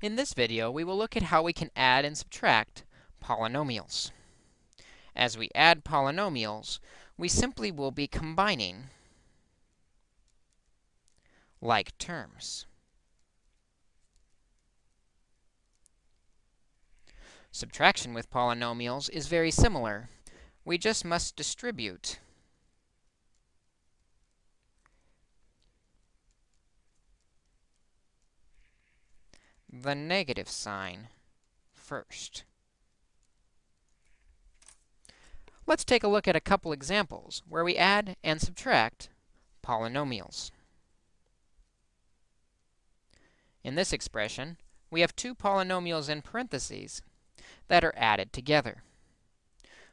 In this video, we will look at how we can add and subtract polynomials. As we add polynomials, we simply will be combining like terms. Subtraction with polynomials is very similar. We just must distribute the negative sign first. Let's take a look at a couple examples where we add and subtract polynomials. In this expression, we have two polynomials in parentheses that are added together.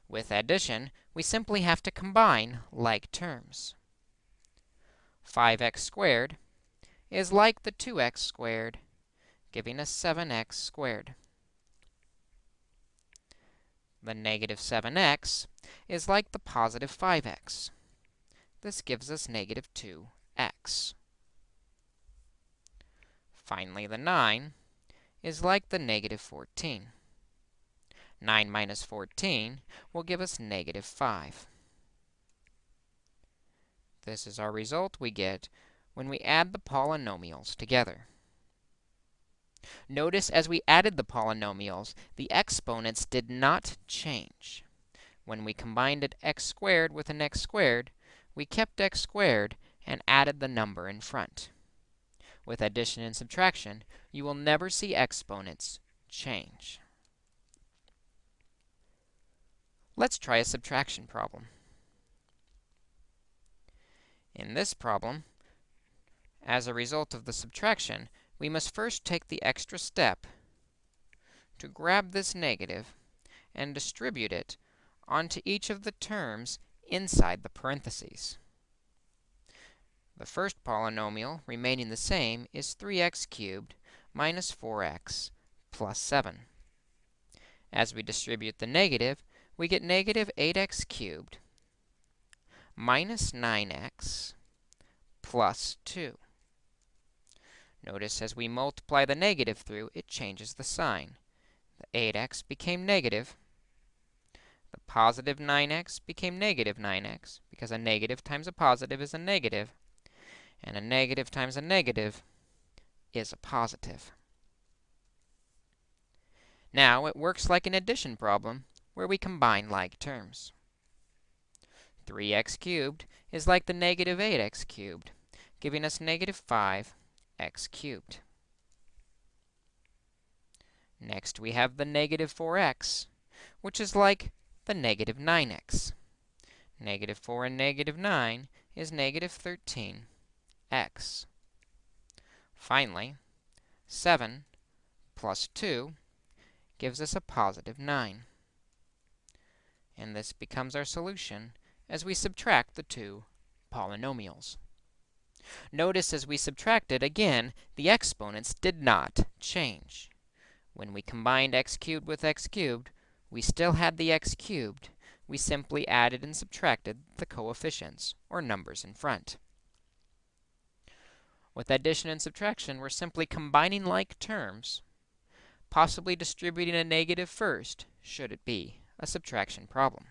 With addition, we simply have to combine like terms. 5x squared is like the 2x squared giving us 7x squared. The negative 7x is like the positive 5x. This gives us negative 2x. Finally, the 9 is like the negative 14. 9 minus 14 will give us negative 5. This is our result we get when we add the polynomials together. Notice as we added the polynomials, the exponents did not change. When we combined it x squared with an x squared, we kept x squared and added the number in front. With addition and subtraction, you will never see exponents change. Let's try a subtraction problem. In this problem, as a result of the subtraction, we must first take the extra step to grab this negative and distribute it onto each of the terms inside the parentheses. The first polynomial remaining the same is 3x cubed minus 4x plus 7. As we distribute the negative, we get negative 8x cubed minus 9x plus 2. Notice as we multiply the negative through, it changes the sign. The 8x became negative. The positive 9x became negative 9x, because a negative times a positive is a negative, and a negative times a negative is a positive. Now, it works like an addition problem, where we combine like terms. 3x cubed is like the negative 8x cubed, giving us negative 5 x cubed. Next, we have the negative 4x, which is like the negative 9x. Negative 4 and negative 9 is negative 13x. Finally, 7 plus 2 gives us a positive 9. And this becomes our solution as we subtract the two polynomials. Notice as we subtracted, again, the exponents did not change. When we combined x cubed with x cubed, we still had the x cubed. We simply added and subtracted the coefficients, or numbers in front. With addition and subtraction, we're simply combining like terms, possibly distributing a negative first, should it be a subtraction problem.